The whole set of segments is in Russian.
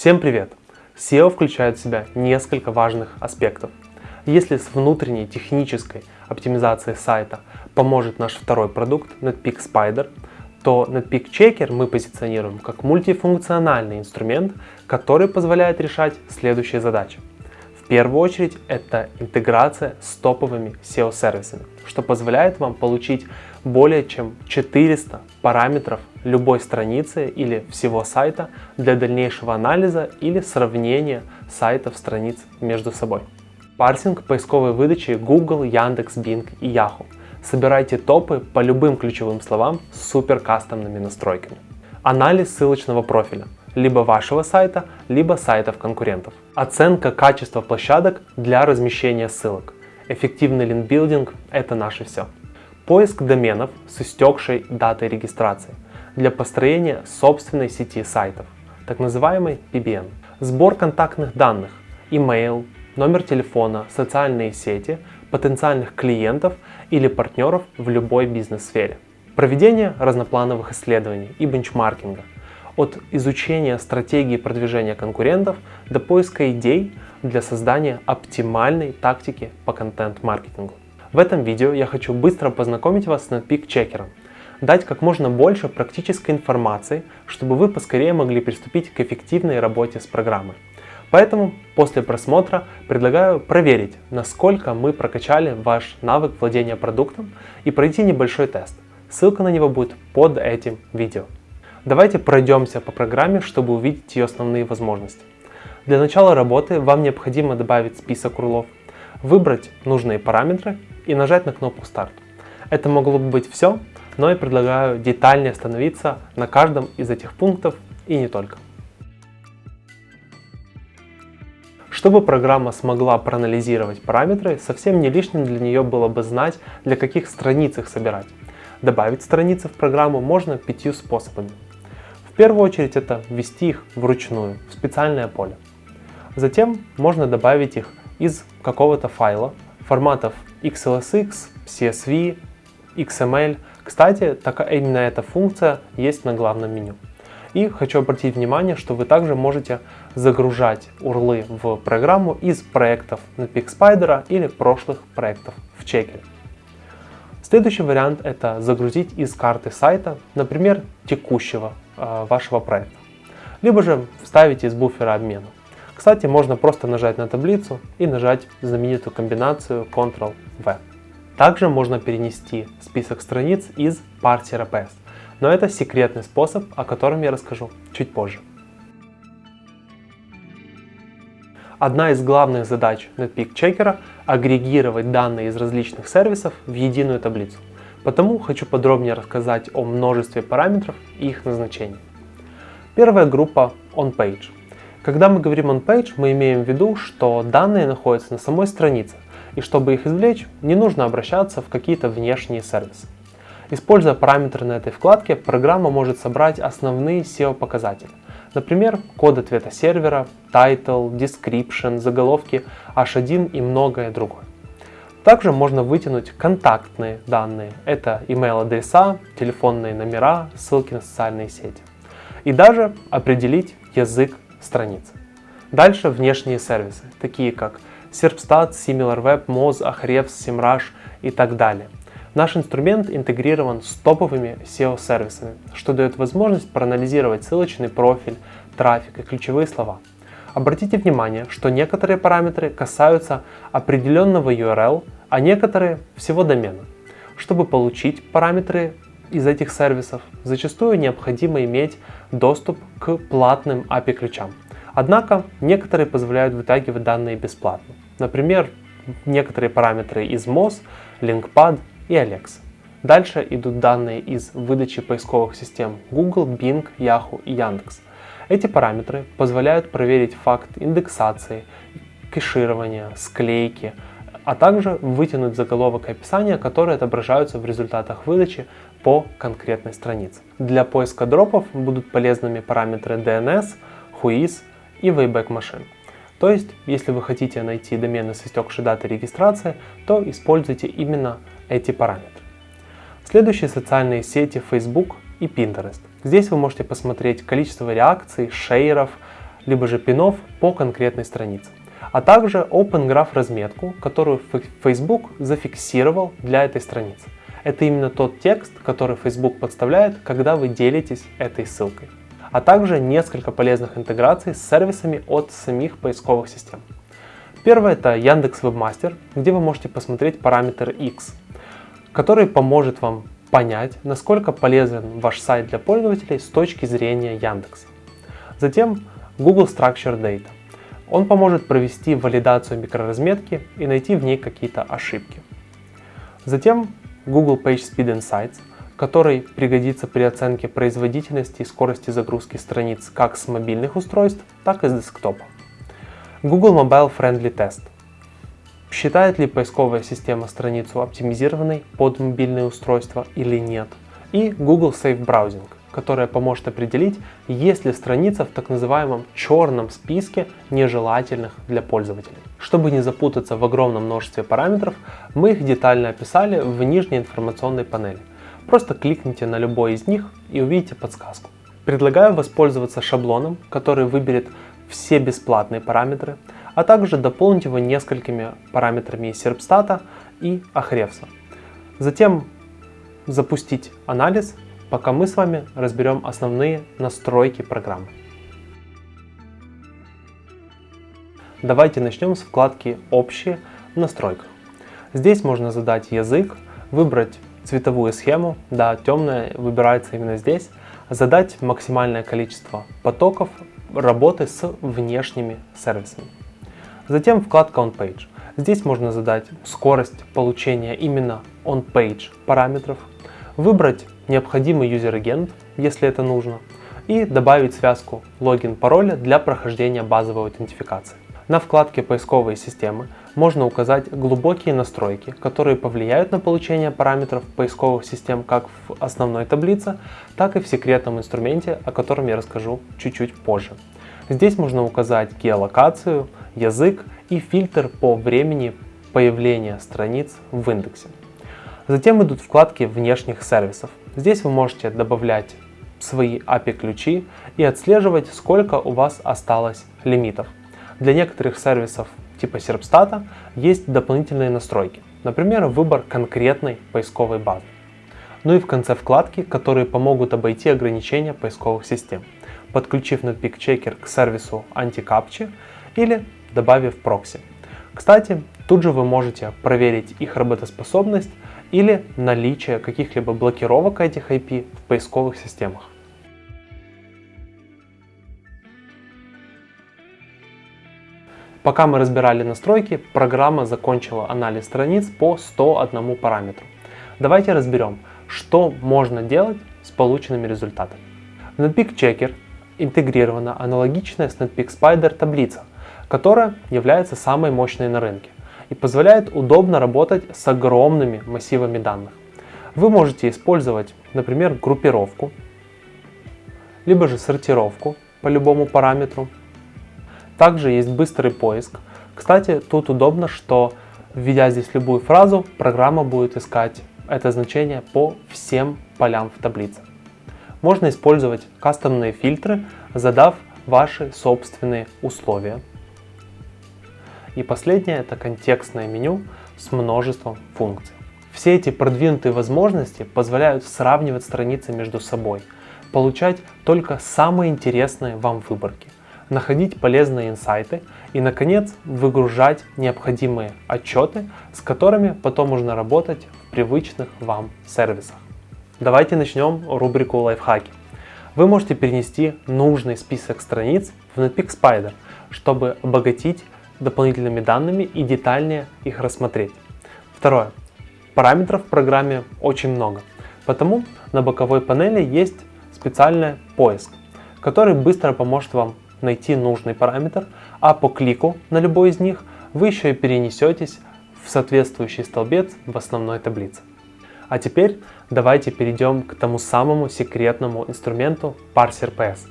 Всем привет! SEO включает в себя несколько важных аспектов. Если с внутренней технической оптимизацией сайта поможет наш второй продукт Netpeak Spider, то Netpeak Checker мы позиционируем как мультифункциональный инструмент, который позволяет решать следующие задачи. В первую очередь это интеграция с топовыми SEO-сервисами, что позволяет вам получить более чем 400 параметров любой страницы или всего сайта для дальнейшего анализа или сравнения сайтов страниц между собой. Парсинг поисковой выдачи Google, Яндекс, Bing и Yahoo. Собирайте топы по любым ключевым словам с супер кастомными настройками. Анализ ссылочного профиля либо вашего сайта, либо сайтов конкурентов. Оценка качества площадок для размещения ссылок. Эффективный link building – это наше все. Поиск доменов с истекшей датой регистрации для построения собственной сети сайтов, так называемый PBN. Сбор контактных данных, email, номер телефона, социальные сети, потенциальных клиентов или партнеров в любой бизнес-сфере. Проведение разноплановых исследований и бенчмаркинга. От изучения стратегии продвижения конкурентов до поиска идей для создания оптимальной тактики по контент-маркетингу. В этом видео я хочу быстро познакомить вас с Netpeak Checker, дать как можно больше практической информации, чтобы вы поскорее могли приступить к эффективной работе с программой. Поэтому после просмотра предлагаю проверить, насколько мы прокачали ваш навык владения продуктом и пройти небольшой тест. Ссылка на него будет под этим видео. Давайте пройдемся по программе, чтобы увидеть ее основные возможности. Для начала работы вам необходимо добавить список урлов, выбрать нужные параметры и нажать на кнопку «Старт». Это могло бы быть все, но я предлагаю детальнее остановиться на каждом из этих пунктов и не только. Чтобы программа смогла проанализировать параметры, совсем не лишним для нее было бы знать, для каких страниц их собирать. Добавить страницы в программу можно пятью способами. В первую очередь это ввести их вручную, в специальное поле. Затем можно добавить их из какого-то файла, форматов XLSX, CSV, XML. Кстати, так, именно эта функция есть на главном меню. И хочу обратить внимание, что вы также можете загружать урлы в программу из проектов на PixSpider или прошлых проектов в чекере. Следующий вариант это загрузить из карты сайта, например, текущего э, вашего проекта. Либо же вставить из буфера обмена. Кстати, можно просто нажать на таблицу и нажать знаменитую комбинацию Ctrl-V. Также можно перенести список страниц из парсера PS, но это секретный способ, о котором я расскажу чуть позже. Одна из главных задач Netpeak Checker – агрегировать данные из различных сервисов в единую таблицу. Потому хочу подробнее рассказать о множестве параметров и их назначении. Первая группа OnPage – когда мы говорим on-page, мы имеем в виду, что данные находятся на самой странице, и чтобы их извлечь, не нужно обращаться в какие-то внешние сервисы. Используя параметры на этой вкладке, программа может собрать основные SEO-показатели. Например, код ответа сервера, title, description, заголовки, h1 и многое другое. Также можно вытянуть контактные данные. Это email адреса, телефонные номера, ссылки на социальные сети. И даже определить язык страницы. Dальше внешние сервисы, такие как Serpstat, SimilarWeb, Moz, Ahrefs, SEMrush и так далее. Наш инструмент интегрирован с топовыми SEO-сервисами, что дает возможность проанализировать ссылочный профиль, трафик и ключевые слова. Обратите внимание, что некоторые параметры касаются определенного URL, а некоторые всего домена. Чтобы получить параметры из этих сервисов зачастую необходимо иметь доступ к платным API-ключам. Однако некоторые позволяют вытягивать данные бесплатно. Например, некоторые параметры из Moz, LinkPad и Alexa. Дальше идут данные из выдачи поисковых систем Google, Bing, Yahoo и Яндекс. Эти параметры позволяют проверить факт индексации, кэширования, склейки, а также вытянуть заголовок и описание, которые отображаются в результатах выдачи по конкретной странице. Для поиска дропов будут полезными параметры DNS, Whois и Wayback Machine. То есть, если вы хотите найти домены с истекшей датой регистрации, то используйте именно эти параметры. Следующие социальные сети Facebook и Pinterest. Здесь вы можете посмотреть количество реакций, шейеров, либо же пинов по конкретной странице. А также Open Graph разметку, которую Facebook зафиксировал для этой страницы. Это именно тот текст, который Facebook подставляет, когда вы делитесь этой ссылкой. А также несколько полезных интеграций с сервисами от самих поисковых систем. Первое это Яндекс Webmaster, где вы можете посмотреть параметр X, который поможет вам понять, насколько полезен ваш сайт для пользователей с точки зрения Яндекса. Затем Google Structure Data. Он поможет провести валидацию микроразметки и найти в ней какие-то ошибки. Затем Google PageSpeed Insights, который пригодится при оценке производительности и скорости загрузки страниц как с мобильных устройств, так и с десктопа. Google Mobile Friendly Test. Считает ли поисковая система страницу оптимизированной под мобильные устройства или нет. И Google Safe Browsing, которая поможет определить, есть ли страница в так называемом черном списке нежелательных для пользователей. Чтобы не запутаться в огромном множестве параметров, мы их детально описали в нижней информационной панели. Просто кликните на любой из них и увидите подсказку. Предлагаю воспользоваться шаблоном, который выберет все бесплатные параметры, а также дополнить его несколькими параметрами из Серпстата и Ahrefs. Затем запустить анализ пока мы с вами разберем основные настройки программы. Давайте начнем с вкладки «Общие» в настройках. Здесь можно задать язык, выбрать цветовую схему, да, темная выбирается именно здесь, задать максимальное количество потоков работы с внешними сервисами. Затем вкладка On Page. Здесь можно задать скорость получения именно on-page параметров, выбрать необходимый юзер-агент, если это нужно, и добавить связку логин-пароля для прохождения базовой аутентификации. На вкладке «Поисковые системы» можно указать глубокие настройки, которые повлияют на получение параметров поисковых систем как в основной таблице, так и в секретном инструменте, о котором я расскажу чуть-чуть позже. Здесь можно указать геолокацию, язык и фильтр по времени появления страниц в индексе. Затем идут вкладки внешних сервисов. Здесь вы можете добавлять свои API-ключи и отслеживать, сколько у вас осталось лимитов. Для некоторых сервисов типа Серпстата есть дополнительные настройки, например, выбор конкретной поисковой базы. Ну и в конце вкладки, которые помогут обойти ограничения поисковых систем, подключив Netpeak Checker к сервису Anti-Captcha или добавив прокси. Кстати, тут же вы можете проверить их работоспособность или наличие каких-либо блокировок этих IP в поисковых системах. Пока мы разбирали настройки, программа закончила анализ страниц по 101 параметру. Давайте разберем, что можно делать с полученными результатами. В Netpeak Checker интегрирована аналогичная с Netpeak Spider таблица, которая является самой мощной на рынке и позволяет удобно работать с огромными массивами данных. Вы можете использовать, например, группировку, либо же сортировку по любому параметру. Также есть быстрый поиск. Кстати, тут удобно, что введя здесь любую фразу, программа будет искать это значение по всем полям в таблице. Можно использовать кастомные фильтры, задав ваши собственные условия. И последнее это контекстное меню с множеством функций. Все эти продвинутые возможности позволяют сравнивать страницы между собой, получать только самые интересные вам выборки, находить полезные инсайты и, наконец, выгружать необходимые отчеты, с которыми потом можно работать в привычных вам сервисах. Давайте начнем рубрику лайфхаки. Вы можете перенести нужный список страниц в Netpeak Spider, чтобы обогатить дополнительными данными и детальнее их рассмотреть. Второе. Параметров в программе очень много, потому на боковой панели есть специальный поиск, который быстро поможет вам найти нужный параметр, а по клику на любой из них вы еще и перенесетесь в соответствующий столбец в основной таблице. А теперь давайте перейдем к тому самому секретному инструменту парсер PS.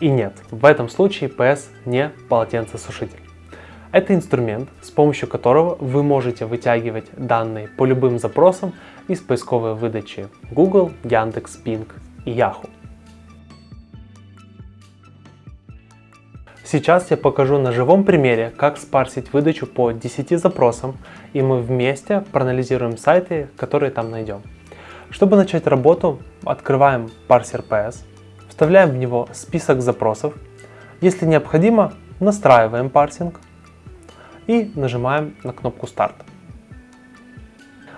И нет, в этом случае PS не полотенцесушитель. Это инструмент, с помощью которого вы можете вытягивать данные по любым запросам из поисковой выдачи Google, Яндекс, Bing и Yahoo. Сейчас я покажу на живом примере, как спарсить выдачу по 10 запросам, и мы вместе проанализируем сайты, которые там найдем. Чтобы начать работу, открываем парсер PS, вставляем в него список запросов, если необходимо, настраиваем парсинг и нажимаем на кнопку старт.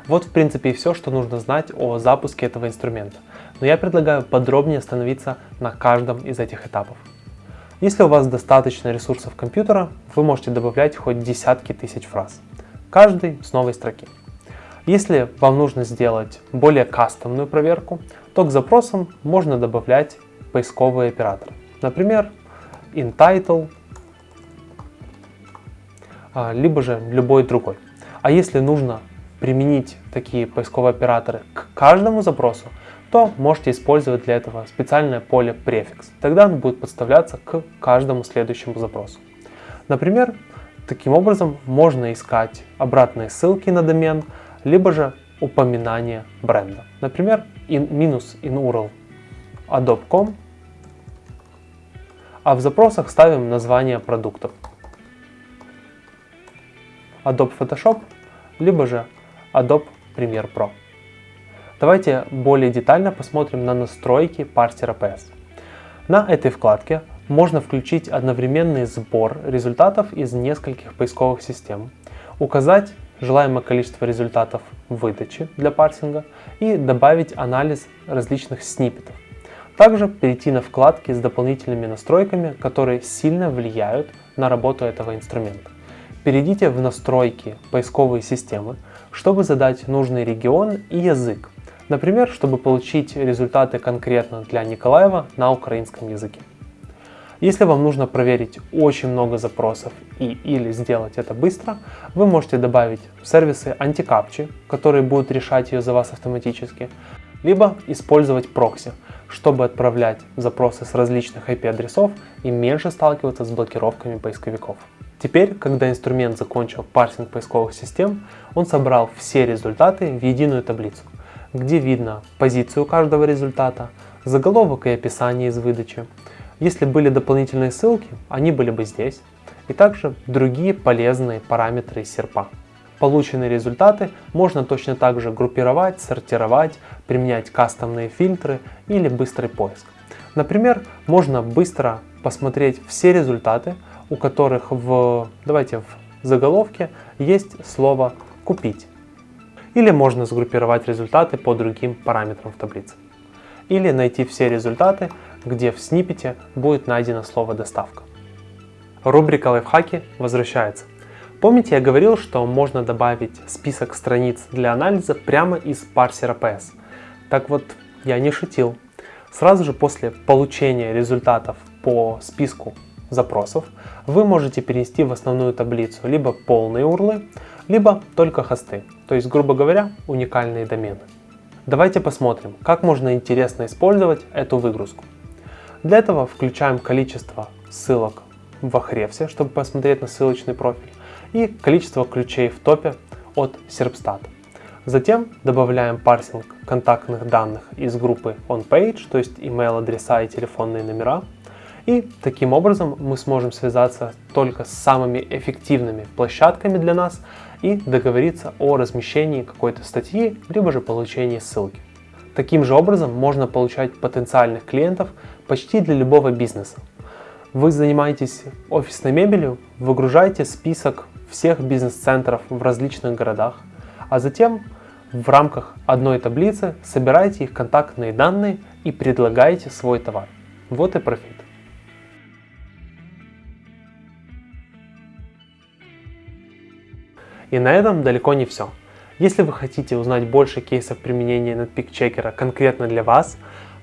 Вот в принципе и все, что нужно знать о запуске этого инструмента, но я предлагаю подробнее остановиться на каждом из этих этапов. Если у вас достаточно ресурсов компьютера, вы можете добавлять хоть десятки тысяч фраз, каждый с новой строки. Если вам нужно сделать более кастомную проверку, то к запросам можно добавлять поисковые операторы. Например, InTitle, а, либо же любой другой. А если нужно применить такие поисковые операторы к каждому запросу, то можете использовать для этого специальное поле префикс. Тогда он будет подставляться к каждому следующему запросу. Например, таким образом можно искать обратные ссылки на домен, либо же упоминание бренда. Например, in, минус in URL adobe.com а в запросах ставим название продуктов. Adobe Photoshop, либо же Adobe Premiere Pro. Давайте более детально посмотрим на настройки парсера PS. На этой вкладке можно включить одновременный сбор результатов из нескольких поисковых систем, указать желаемое количество результатов выдачи для парсинга и добавить анализ различных сниппетов. Также перейти на вкладки с дополнительными настройками, которые сильно влияют на работу этого инструмента. Перейдите в настройки поисковой системы, чтобы задать нужный регион и язык. Например, чтобы получить результаты конкретно для Николаева на украинском языке. Если вам нужно проверить очень много запросов и или сделать это быстро, вы можете добавить сервисы антикапчи, которые будут решать ее за вас автоматически, либо использовать прокси, чтобы отправлять запросы с различных IP-адресов и меньше сталкиваться с блокировками поисковиков. Теперь, когда инструмент закончил парсинг поисковых систем, он собрал все результаты в единую таблицу, где видно позицию каждого результата, заголовок и описание из выдачи. Если были дополнительные ссылки, они были бы здесь, и также другие полезные параметры серпа. Полученные результаты можно точно так же группировать, сортировать, применять кастомные фильтры или быстрый поиск. Например, можно быстро посмотреть все результаты, у которых в, давайте в заголовке есть слово «купить». Или можно сгруппировать результаты по другим параметрам в таблице. Или найти все результаты, где в сниппете будет найдено слово «доставка». Рубрика «Лайфхаки» возвращается. Помните, я говорил, что можно добавить список страниц для анализа прямо из парсера PS. Так вот, я не шутил. Сразу же после получения результатов по списку запросов, вы можете перенести в основную таблицу либо полные урлы, либо только хосты, то есть, грубо говоря, уникальные домены. Давайте посмотрим, как можно интересно использовать эту выгрузку. Для этого включаем количество ссылок в Ahrefs, чтобы посмотреть на ссылочный профиль и количество ключей в топе от Serpstat. Затем добавляем парсинг контактных данных из группы OnPage, то есть email адреса и телефонные номера. И таким образом мы сможем связаться только с самыми эффективными площадками для нас и договориться о размещении какой-то статьи, либо же получении ссылки. Таким же образом можно получать потенциальных клиентов почти для любого бизнеса. Вы занимаетесь офисной мебелью, выгружаете список всех бизнес-центров в различных городах, а затем в рамках одной таблицы собираете их контактные данные и предлагаете свой товар. Вот и профит. И на этом далеко не все. Если вы хотите узнать больше кейсов применения Netpeak Checker конкретно для вас,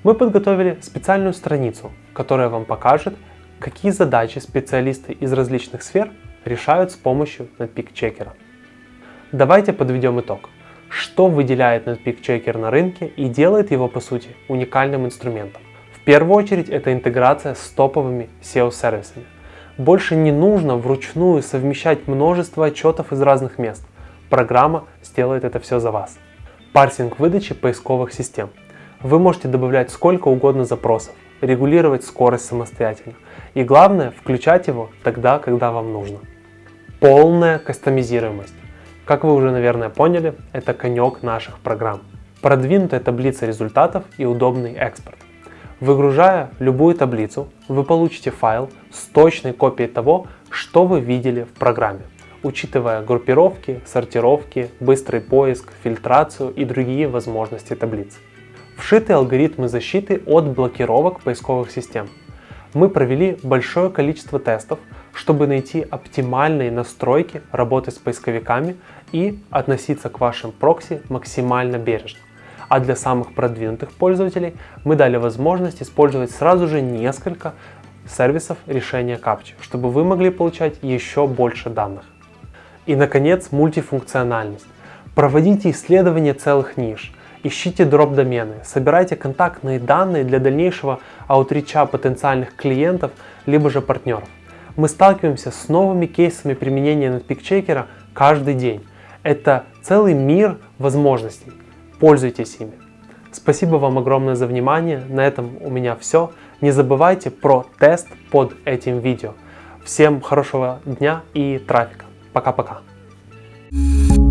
мы подготовили специальную страницу, которая вам покажет, какие задачи специалисты из различных сфер решают с помощью Netpeak Checker. Давайте подведем итог. Что выделяет Netpeak Checker на рынке и делает его по сути уникальным инструментом? В первую очередь это интеграция с топовыми SEO-сервисами. Больше не нужно вручную совмещать множество отчетов из разных мест. Программа сделает это все за вас. Парсинг выдачи поисковых систем. Вы можете добавлять сколько угодно запросов, регулировать скорость самостоятельно. И главное, включать его тогда, когда вам нужно. Полная кастомизируемость. Как вы уже, наверное, поняли, это конек наших программ. Продвинутая таблица результатов и удобный экспорт. Выгружая любую таблицу, вы получите файл с точной копией того, что вы видели в программе, учитывая группировки, сортировки, быстрый поиск, фильтрацию и другие возможности таблиц. Вшиты алгоритмы защиты от блокировок поисковых систем. Мы провели большое количество тестов, чтобы найти оптимальные настройки работы с поисковиками и относиться к вашим прокси максимально бережно а для самых продвинутых пользователей мы дали возможность использовать сразу же несколько сервисов решения капчи, чтобы вы могли получать еще больше данных. И, наконец, мультифункциональность. Проводите исследования целых ниш, ищите дроп-домены, собирайте контактные данные для дальнейшего аутрича потенциальных клиентов, либо же партнеров. Мы сталкиваемся с новыми кейсами применения NetPeak каждый день. Это целый мир возможностей. Пользуйтесь ими. Спасибо вам огромное за внимание. На этом у меня все. Не забывайте про тест под этим видео. Всем хорошего дня и трафика. Пока-пока. thank you